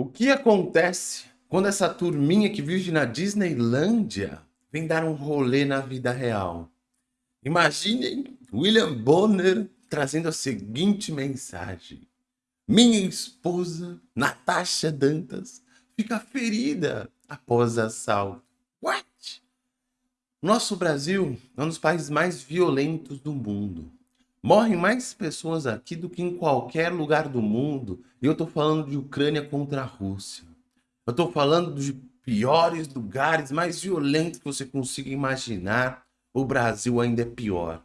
O que acontece quando essa turminha que vive na Disneylândia vem dar um rolê na vida real? Imaginem William Bonner trazendo a seguinte mensagem. Minha esposa, Natasha Dantas, fica ferida após assalto. What? Nosso Brasil é um dos países mais violentos do mundo. Morrem mais pessoas aqui do que em qualquer lugar do mundo. E eu tô falando de Ucrânia contra a Rússia. Eu tô falando dos piores lugares, mais violentos que você consiga imaginar. O Brasil ainda é pior.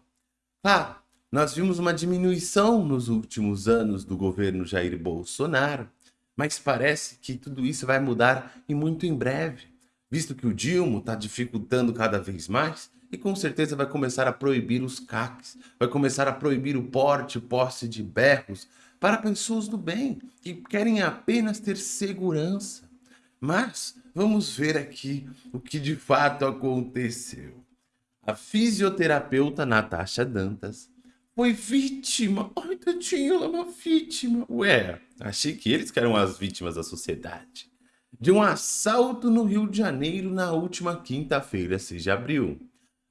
Ah, nós vimos uma diminuição nos últimos anos do governo Jair Bolsonaro, mas parece que tudo isso vai mudar e muito em breve, visto que o Dilma está dificultando cada vez mais e com certeza vai começar a proibir os CACs, vai começar a proibir o porte posse de berros para pessoas do bem, que querem apenas ter segurança. Mas vamos ver aqui o que de fato aconteceu. A fisioterapeuta Natasha Dantas foi vítima. Ai, tadinho, ela é uma vítima. Ué, achei que eles que eram as vítimas da sociedade. De um assalto no Rio de Janeiro na última quinta-feira, 6 de abril.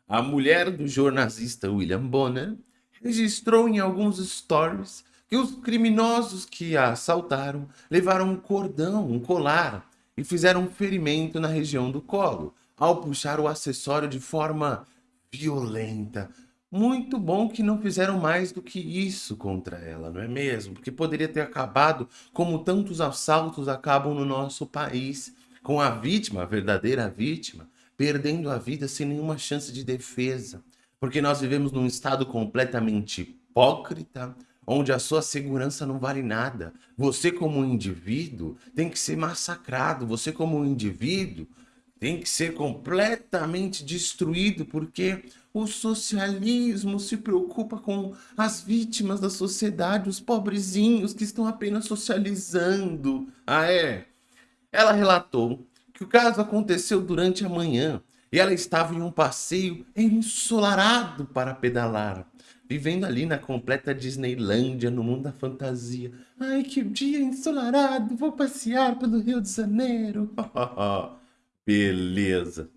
A mulher do jornalista William Bonner registrou em alguns stories que os criminosos que a assaltaram levaram um cordão, um colar e fizeram um ferimento na região do colo ao puxar o acessório de forma violenta. Muito bom que não fizeram mais do que isso contra ela, não é mesmo? Porque poderia ter acabado como tantos assaltos acabam no nosso país, com a vítima, a verdadeira vítima, perdendo a vida sem nenhuma chance de defesa. Porque nós vivemos num estado completamente hipócrita, onde a sua segurança não vale nada. Você como indivíduo tem que ser massacrado, você como indivíduo tem que ser completamente destruído, porque o socialismo se preocupa com as vítimas da sociedade, os pobrezinhos que estão apenas socializando. Ah, é? Ela relatou que o caso aconteceu durante a manhã e ela estava em um passeio ensolarado para pedalar, vivendo ali na completa Disneylândia, no mundo da fantasia. Ai, que dia ensolarado, vou passear pelo Rio de Janeiro. Beleza.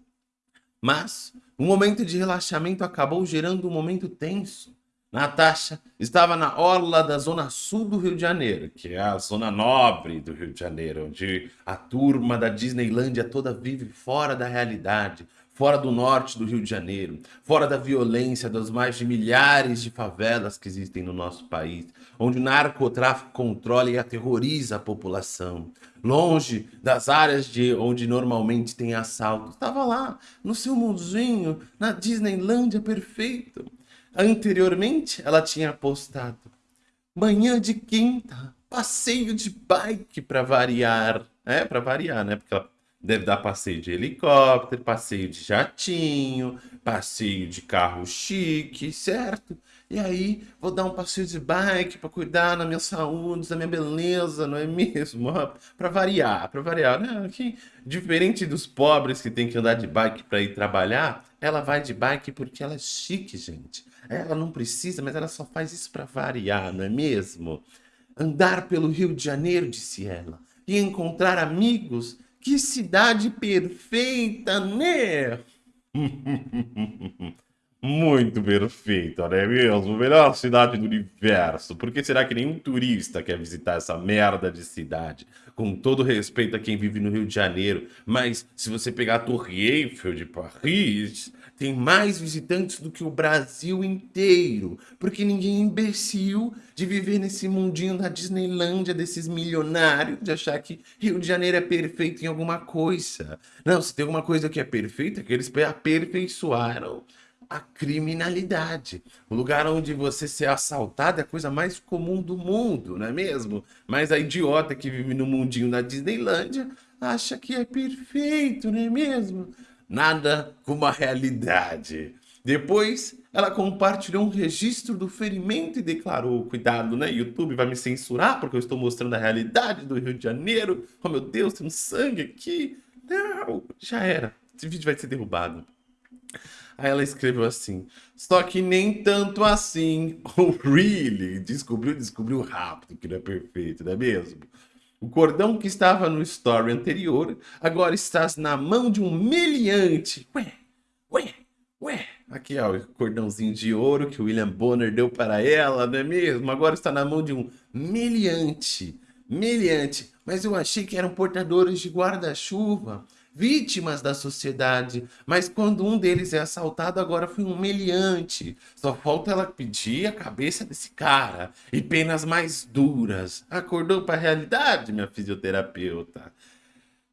Mas um momento de relaxamento acabou gerando um momento tenso. Natasha estava na orla da zona sul do Rio de Janeiro, que é a zona nobre do Rio de Janeiro, onde a turma da Disneylândia toda vive fora da realidade, fora do norte do Rio de Janeiro, fora da violência das mais de milhares de favelas que existem no nosso país, onde o narcotráfico controla e aterroriza a população, longe das áreas de onde normalmente tem assalto. Estava lá, no seu mundinho, na Disneylândia perfeito. Anteriormente, ela tinha postado manhã de quinta, passeio de bike para variar. É, para variar, né? Porque ela deve dar passeio de helicóptero, passeio de jatinho, passeio de carro chique, certo? E aí, vou dar um passeio de bike para cuidar da minha saúde, da minha beleza, não é mesmo? Para variar, para variar. Né? Que, diferente dos pobres que tem que andar de bike para ir trabalhar, ela vai de bike porque ela é chique, gente. Ela não precisa, mas ela só faz isso para variar, não é mesmo? Andar pelo Rio de Janeiro, disse ela, e encontrar amigos. Que cidade perfeita, né? Muito perfeito, é mesmo? Melhor cidade do universo. Por que será que nenhum turista quer visitar essa merda de cidade? Com todo respeito a quem vive no Rio de Janeiro, mas se você pegar a Torre Eiffel de Paris, tem mais visitantes do que o Brasil inteiro. Porque ninguém é imbecil de viver nesse mundinho da Disneylândia, desses milionários, de achar que Rio de Janeiro é perfeito em alguma coisa. Não, se tem alguma coisa que é perfeita, é que eles aperfeiçoaram a criminalidade. O lugar onde você ser assaltado é a coisa mais comum do mundo, não é mesmo? Mas a idiota que vive no mundinho da Disneylândia acha que é perfeito, não é mesmo? Nada como a realidade. Depois, ela compartilhou um registro do ferimento e declarou, cuidado, né? YouTube vai me censurar porque eu estou mostrando a realidade do Rio de Janeiro. Oh, meu Deus, tem um sangue aqui. Não, já era. Esse vídeo vai ser derrubado. Aí ela escreveu assim, só que nem tanto assim, oh, really, descobriu, descobriu rápido que não é perfeito, não é mesmo? O cordão que estava no story anterior agora está na mão de um meliante. Ué, ué, ué. Aqui, ó, o cordãozinho de ouro que o William Bonner deu para ela, não é mesmo? Agora está na mão de um meliante. Meliante. Mas eu achei que eram portadores de guarda-chuva vítimas da sociedade, mas quando um deles é assaltado, agora foi um meliante. Só falta ela pedir a cabeça desse cara e penas mais duras. Acordou para a realidade, minha fisioterapeuta.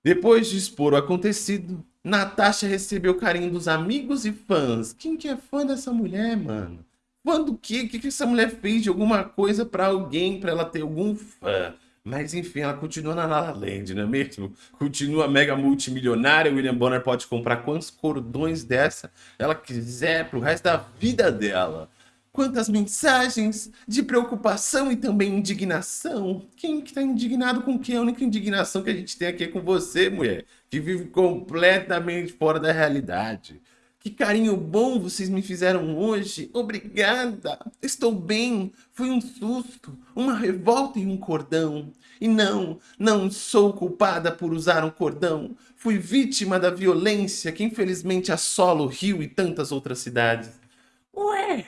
Depois de expor o acontecido, Natasha recebeu carinho dos amigos e fãs. Quem que é fã dessa mulher, mano? Fã do quê? O que, que essa mulher fez de alguma coisa para alguém, para ela ter algum fã? Mas enfim, ela continua na La Land, não é mesmo? Continua mega multimilionária, William Bonner pode comprar quantos cordões dessa ela quiser pro resto da vida dela. Quantas mensagens de preocupação e também indignação. Quem que tá indignado com quem? A única indignação que a gente tem aqui é com você, mulher, que vive completamente fora da realidade. Que carinho bom vocês me fizeram hoje. Obrigada. Estou bem. Foi um susto, uma revolta e um cordão. E não, não sou culpada por usar um cordão. Fui vítima da violência que infelizmente assola o Rio e tantas outras cidades. Ué,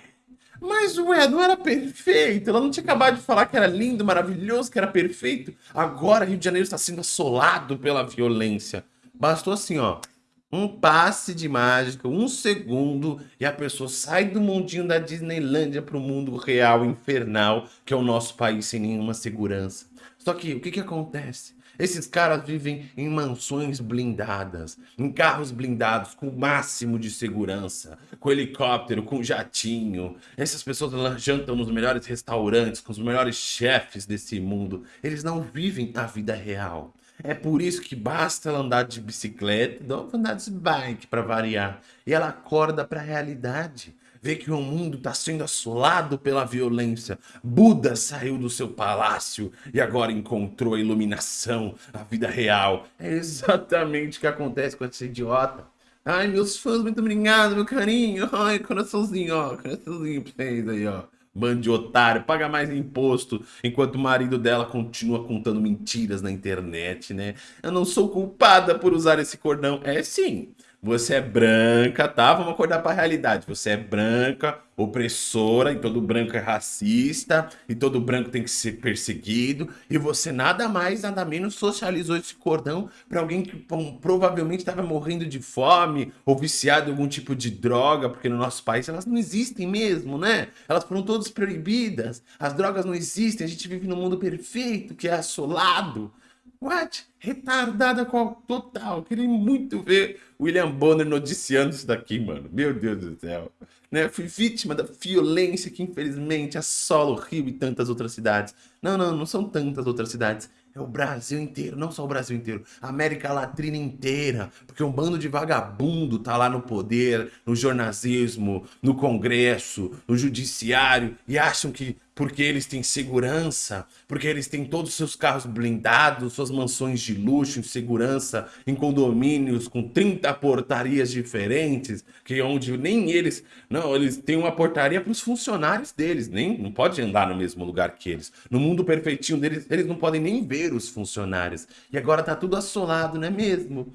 mas ué, não era perfeito? Ela não tinha acabado de falar que era lindo, maravilhoso, que era perfeito? Agora Rio de Janeiro está sendo assolado pela violência. Bastou assim, ó um passe de mágica, um segundo, e a pessoa sai do mundinho da Disneylândia para o mundo real, infernal, que é o nosso país sem nenhuma segurança. Só que o que, que acontece? Esses caras vivem em mansões blindadas, em carros blindados com o máximo de segurança, com helicóptero, com jatinho. Essas pessoas jantam nos melhores restaurantes, com os melhores chefes desse mundo. Eles não vivem a vida real. É por isso que basta ela andar de bicicleta, não andar de bike para variar. E ela acorda para a realidade. Vê que o mundo está sendo assolado pela violência. Buda saiu do seu palácio e agora encontrou a iluminação, a vida real. É exatamente o que acontece com essa idiota. Ai, meus fãs, muito obrigado, meu carinho. Ai, coraçãozinho, ó. Coraçãozinho pra vocês aí, ó. Bando otário, paga mais imposto, enquanto o marido dela continua contando mentiras na internet, né? Eu não sou culpada por usar esse cordão. É sim, você é branca, tá? Vamos acordar para a realidade. Você é branca, opressora, e todo branco é racista, e todo branco tem que ser perseguido, e você nada mais, nada menos socializou esse cordão para alguém que bom, provavelmente estava morrendo de fome, ou viciado em algum tipo de droga, porque no nosso país elas não existem mesmo, né? Elas foram todas proibidas, as drogas não existem, a gente vive num mundo perfeito, que é assolado. What? Retardada qual total. Queria muito ver William Bonner noticiando isso daqui, mano. Meu Deus do céu. Né? Fui vítima da violência que infelizmente assola o Rio e tantas outras cidades. Não, não, não são tantas outras cidades. É o Brasil inteiro, não só o Brasil inteiro, a América Latina inteira, porque um bando de vagabundo tá lá no poder, no jornalismo, no Congresso, no Judiciário, e acham que porque eles têm segurança, porque eles têm todos os seus carros blindados, suas mansões de luxo, em segurança, em condomínios com 30 portarias diferentes, que onde nem eles, não, eles têm uma portaria para os funcionários deles, nem não pode andar no mesmo lugar que eles. No mundo perfeitinho deles, eles não podem nem ver os funcionários. E agora tá tudo assolado, não é mesmo?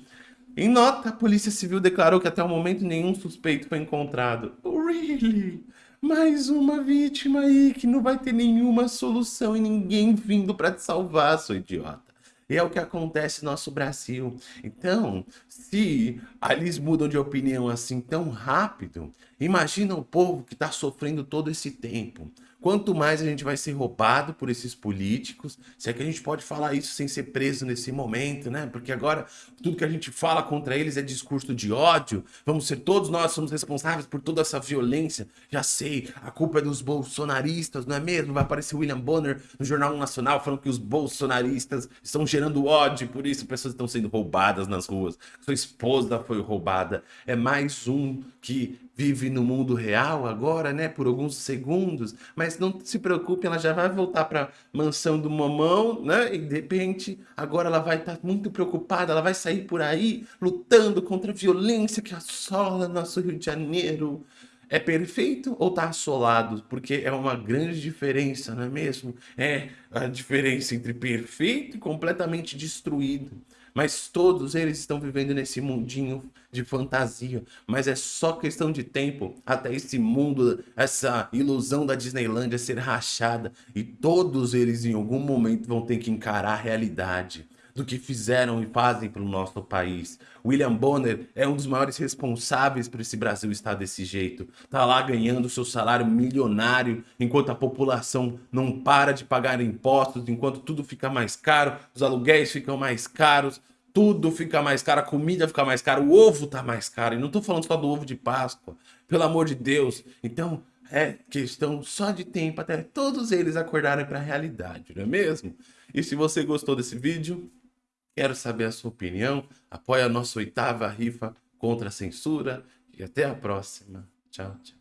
Em nota, a Polícia Civil declarou que até o momento nenhum suspeito foi encontrado. Really? Mais uma vítima aí que não vai ter nenhuma solução e ninguém vindo para te salvar, seu idiota. E é o que acontece no nosso Brasil. Então, se eles mudam de opinião assim tão rápido, imagina o povo que está sofrendo todo esse tempo. Quanto mais a gente vai ser roubado por esses políticos, se é que a gente pode falar isso sem ser preso nesse momento, né? Porque agora tudo que a gente fala contra eles é discurso de ódio. Vamos ser todos nós somos responsáveis por toda essa violência. Já sei, a culpa é dos bolsonaristas, não é mesmo? Vai aparecer William Bonner no Jornal Nacional falando que os bolsonaristas estão gerando ódio, por isso pessoas estão sendo roubadas nas ruas. Sua esposa foi roubada. É mais um que vive no mundo real agora, né, por alguns segundos, mas não se preocupe, ela já vai voltar para mansão do mamão, né, e de repente agora ela vai estar tá muito preocupada, ela vai sair por aí lutando contra a violência que assola nosso Rio de Janeiro. é perfeito ou tá assolado? Porque é uma grande diferença, não é mesmo? É a diferença entre perfeito e completamente destruído. Mas todos eles estão vivendo nesse mundinho de fantasia. Mas é só questão de tempo até esse mundo, essa ilusão da Disneylandia ser rachada. E todos eles em algum momento vão ter que encarar a realidade do que fizeram e fazem para o nosso país. William Bonner é um dos maiores responsáveis por esse Brasil estar desse jeito. Tá lá ganhando seu salário milionário, enquanto a população não para de pagar impostos, enquanto tudo fica mais caro, os aluguéis ficam mais caros, tudo fica mais caro, a comida fica mais cara, o ovo tá mais caro. E não tô falando só do ovo de Páscoa, pelo amor de Deus. Então, é questão só de tempo até todos eles acordarem para a realidade, não é mesmo? E se você gostou desse vídeo, Quero saber a sua opinião. Apoie a nossa oitava rifa contra a censura. E até a próxima. Tchau, tchau.